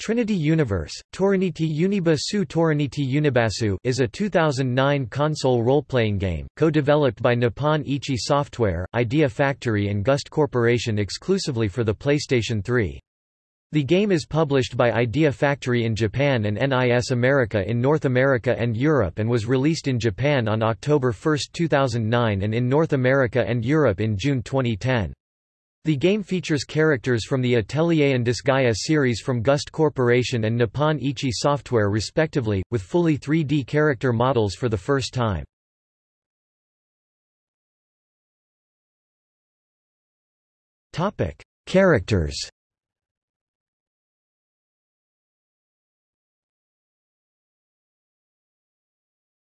Trinity Universe, Toriniti Unibasu Toriniti Unibasu is a 2009 console role-playing game, co-developed by Nippon Ichi Software, Idea Factory and Gust Corporation exclusively for the PlayStation 3. The game is published by Idea Factory in Japan and NIS America in North America and Europe and was released in Japan on October 1, 2009 and in North America and Europe in June 2010. The game features characters from the Atelier and Disgaea series from Gust Corporation and Nippon Ichi Software respectively, with fully 3D character models for the first time. Topic: Characters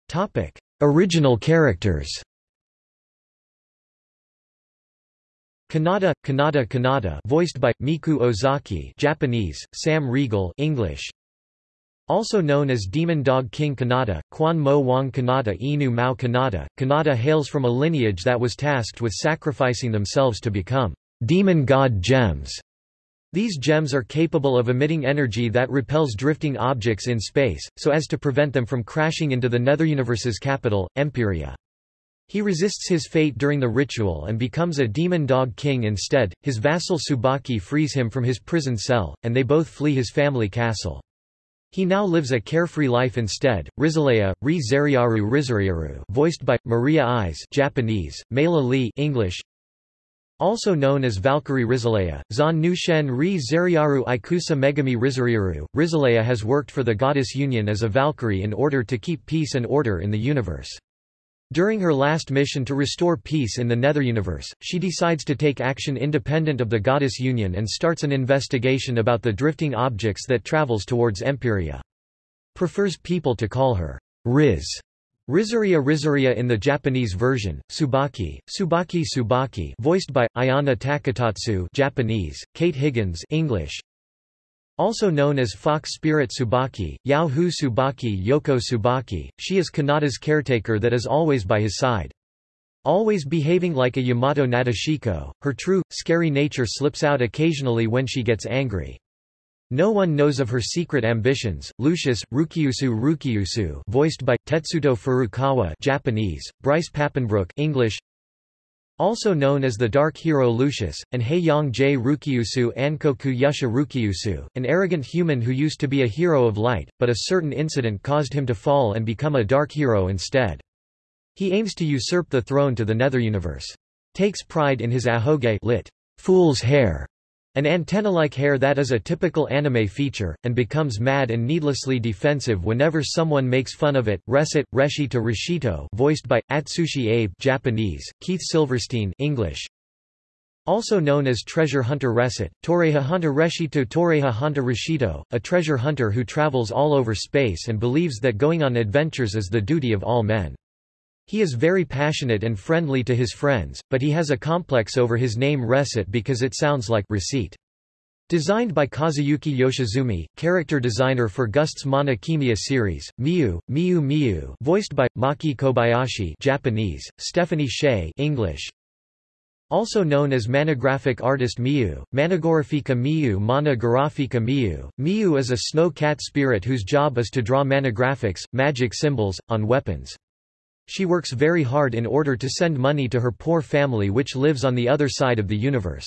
Topic: Original characters Kanata, Kanata Kanata voiced by, Miku Ozaki Japanese, Sam Riegel English. Also known as Demon Dog King Kanata, Quan Mo Wang Kanata Inu Mao Kanata, Kanata hails from a lineage that was tasked with sacrificing themselves to become demon god gems. These gems are capable of emitting energy that repels drifting objects in space, so as to prevent them from crashing into the Netheruniverse's capital, Empiria. He resists his fate during the ritual and becomes a demon dog king instead. His vassal Tsubaki frees him from his prison cell, and they both flee his family castle. He now lives a carefree life instead. Rizaleya, Ri Zeriaru Rizariaru, voiced by Maria Eyes, Japanese, Mela Lee, English. Also known as Valkyrie Rizaleya, Zan Nushen Ri Zeriaru Ikusa Megami Rizariaru, Rizaleya has worked for the goddess Union as a Valkyrie in order to keep peace and order in the universe. During her last mission to restore peace in the Netheruniverse, she decides to take action independent of the Goddess Union and starts an investigation about the drifting objects that travels towards Empiria. Prefers people to call her Riz. Rizaria Rizaria in the Japanese version, Tsubaki, Tsubaki Tsubaki voiced by, Ayana Taketatsu Japanese, Kate Higgins English, also known as Fox Spirit Tsubaki, Yao Hu Tsubaki Yoko Tsubaki, she is Kanata's caretaker that is always by his side. Always behaving like a Yamato Nadeshiko, her true, scary nature slips out occasionally when she gets angry. No one knows of her secret ambitions. Lucius, Rukiusu Rukiusu voiced by, Tetsuto Furukawa Japanese, Bryce Papenbrook English, also known as the Dark Hero Lucius, and Heiyang J. Rukiusu Ankoku Yusha Rukiusu, an arrogant human who used to be a hero of light, but a certain incident caused him to fall and become a dark hero instead. He aims to usurp the throne to the Netheruniverse. Takes pride in his ahoge lit, fool's hair, an antenna-like hair that is a typical anime feature, and becomes mad and needlessly defensive whenever someone makes fun of it. Reset, Reshito Rishito voiced by, Atsushi Abe Japanese, Keith Silverstein English. Also known as Treasure Hunter Reset, Toreha Hunter Reshito Toreha Hunter Rishito, a treasure hunter who travels all over space and believes that going on adventures is the duty of all men. He is very passionate and friendly to his friends, but he has a complex over his name Reset because it sounds like receipt. Designed by Kazuyuki Yoshizumi, character designer for Gust's Mana Khemia series, Miu, Miu Miu voiced by, Maki Kobayashi Japanese, Stephanie Sheh English, also known as manographic artist Miu, Managorafika Miu Mana Garafika Miu. Miu is a snow cat spirit whose job is to draw manographics, magic symbols, on weapons. She works very hard in order to send money to her poor family which lives on the other side of the universe.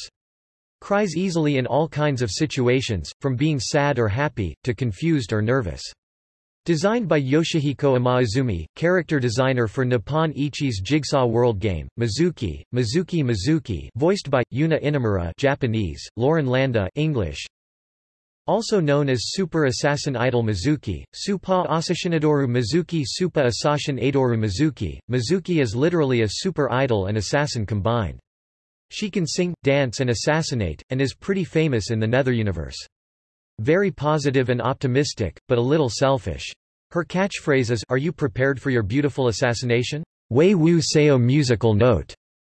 Cries easily in all kinds of situations, from being sad or happy, to confused or nervous. Designed by Yoshihiko Imaizumi, character designer for Nippon Ichi's Jigsaw World game, Mizuki, Mizuki Mizuki voiced by, Yuna Inamura Japanese, Lauren Landa English, also known as Super Assassin Idol Mizuki, Supa Asashinadoru Mizuki Supa Assassin Adoru Mizuki. Mizuki is literally a super idol and assassin combined. She can sing, dance and assassinate, and is pretty famous in the Nether universe. Very positive and optimistic, but a little selfish. Her catchphrase is, Are you prepared for your beautiful assassination? Wei Wu Seo musical note.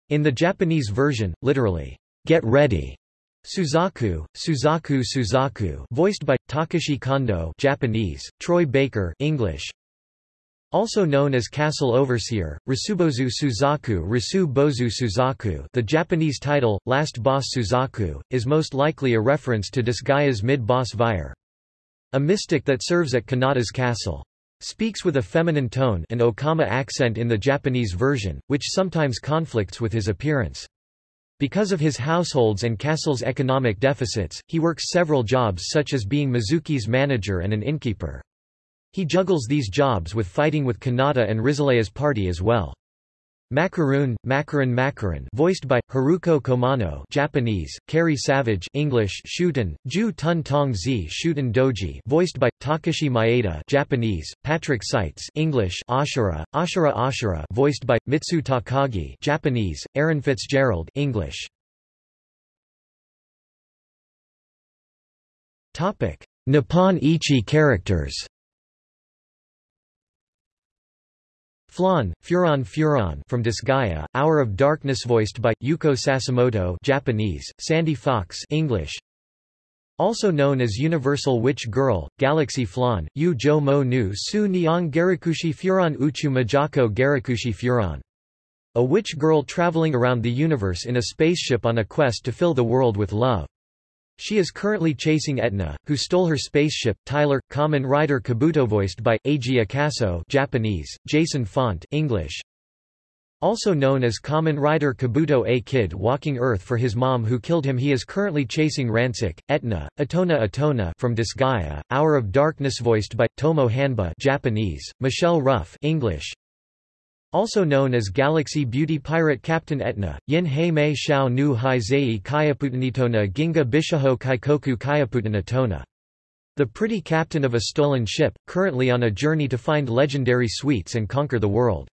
In the Japanese version, literally, Get ready. Suzaku, Suzaku Suzaku voiced by, Takashi Kondo Japanese, Troy Baker English. Also known as Castle Overseer, Rasubozu Suzaku Rasu Bozu Suzaku the Japanese title, Last Boss Suzaku, is most likely a reference to Disgaea's mid-boss Vyers. A mystic that serves at Kanata's castle. Speaks with a feminine tone and Okama accent in the Japanese version, which sometimes conflicts with his appearance. Because of his household's and castle's economic deficits, he works several jobs such as being Mizuki's manager and an innkeeper. He juggles these jobs with fighting with Kanata and Rizalea's party as well. Macaroon, Macaron Macaron voiced by, Haruko Komano Japanese, Cary Savage English Shuten, Ju Tun Tong Zi Shuten Doji voiced by, Takashi Maeda Japanese, Patrick Seitz English Ashura, Ashura Ashura voiced by, Mitsu Takagi Japanese, Aaron Fitzgerald English. Nippon Ichi characters Flonne, Furon Furon from Disgaea, Hour of Darkness voiced by, Yuko Sasamoto Japanese, Sandy Fox English. Also known as Universal Witch Girl, Galaxy Flonne, Yu Jo Mo Nu Su Niang Garakushi Furon Uchu Majako Garikushi Furon. A witch girl traveling around the universe in a spaceship on a quest to fill the world with love. She is currently chasing Etna, who stole her spaceship. Tyler, common Rider Kabuto voiced by Eiji Akaso Japanese, Jason Font English. Also known as common Rider Kabuto A Kid walking Earth for his mom who killed him he is currently chasing Rancic, Etna, Atona Atona from Disgaea, Hour of Darkness voiced by, Tomo Hanba Japanese, Michelle Ruff English, also known as Galaxy Beauty Pirate Captain Etna, Yin Hei Mei Shao Nu Hai Zei Kayaputanitona Ginga Bishaho Kaikoku Kayaputanatona. The pretty captain of a stolen ship, currently on a journey to find legendary sweets and conquer the world.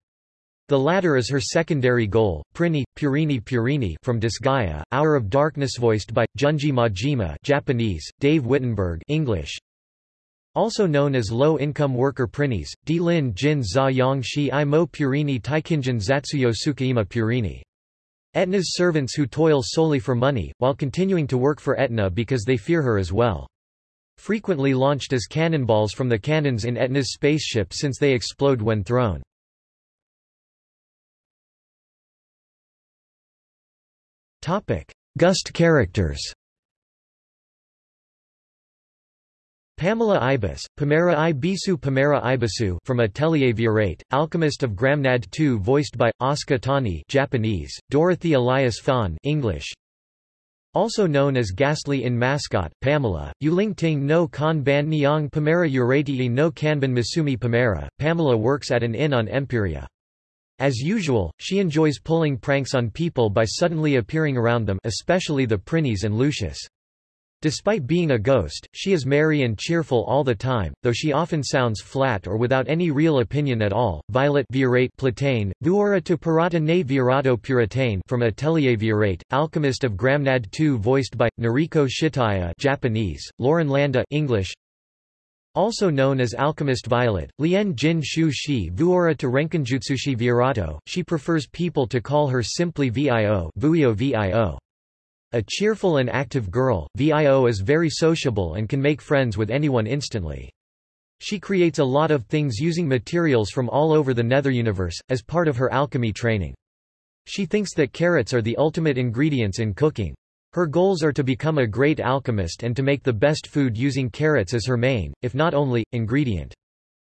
The latter is her secondary goal. Prinny, Purini Purini from Disgaea, Hour of Darkness voiced by, Junji Majima Japanese, Dave Wittenberg English, also known as low-income worker Prinnies, Di-lin Jin za yang shi i mo purini taikinjin zatsuyo sukaima purini. Etna's servants who toil solely for money, while continuing to work for Etna because they fear her as well. Frequently launched as cannonballs from the cannons in Etna's spaceship since they explode when thrown. Gust characters Pamela Ibis, Pamera i Bisu Pamera Ibisu from Atelier Viorate, Alchemist of Gramnad II voiced by, Asuka Tani Japanese, Dorothy Elias Fahn English. Also known as Ghastly in Mascot, Pamela, Ting no Kanban Niang Pamera Urati no Kanban Misumi Pamera, Pamela works at an inn on Empiria. As usual, she enjoys pulling pranks on people by suddenly appearing around them especially the Prinnies and Lucius. Despite being a ghost, she is merry and cheerful all the time, though she often sounds flat or without any real opinion at all. Violet Viorate Platane, Vuora to Pirata ne Virato Puritane from Atelier Viorate, Alchemist of Gramnad 2 voiced by, Noriko Shitaya Japanese, Lauren Landa English, also known as Alchemist Violet, Lien Jin Shu Shi Vuora to Renkinjutsushi Virato, she prefers people to call her simply VIO, Vuio VIO. A cheerful and active girl, VIO is very sociable and can make friends with anyone instantly. She creates a lot of things using materials from all over the nether universe, as part of her alchemy training. She thinks that carrots are the ultimate ingredients in cooking. Her goals are to become a great alchemist and to make the best food using carrots as her main, if not only, ingredient.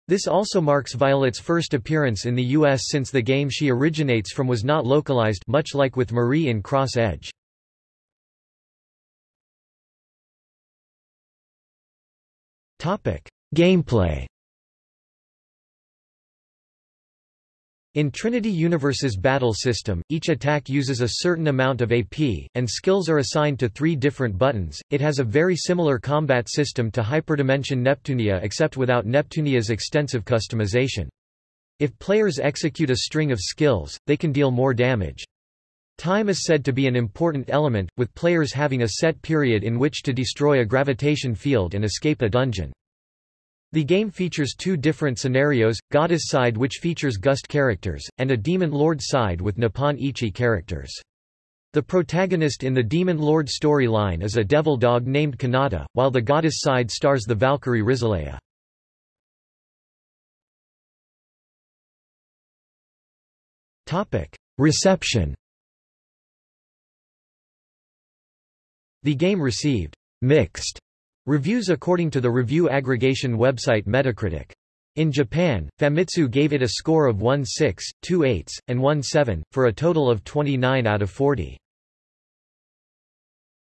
This also marks Violet's first appearance in the US since the game she originates from was not localized much like with Marie in Cross Edge. Gameplay In Trinity Universe's battle system, each attack uses a certain amount of AP, and skills are assigned to three different buttons. It has a very similar combat system to Hyperdimension Neptunia except without Neptunia's extensive customization. If players execute a string of skills, they can deal more damage. Time is said to be an important element, with players having a set period in which to destroy a gravitation field and escape a dungeon. The game features two different scenarios, Goddess side which features Gust characters, and a Demon Lord side with Nippon Ichi characters. The protagonist in the Demon Lord storyline is a devil dog named Kanata, while the Goddess side stars the Valkyrie Rizalea. Reception The game received mixed Reviews according to the review aggregation website Metacritic. In Japan, Famitsu gave it a score of 1.6, 2 8, and 1.7, for a total of 29 out of 40.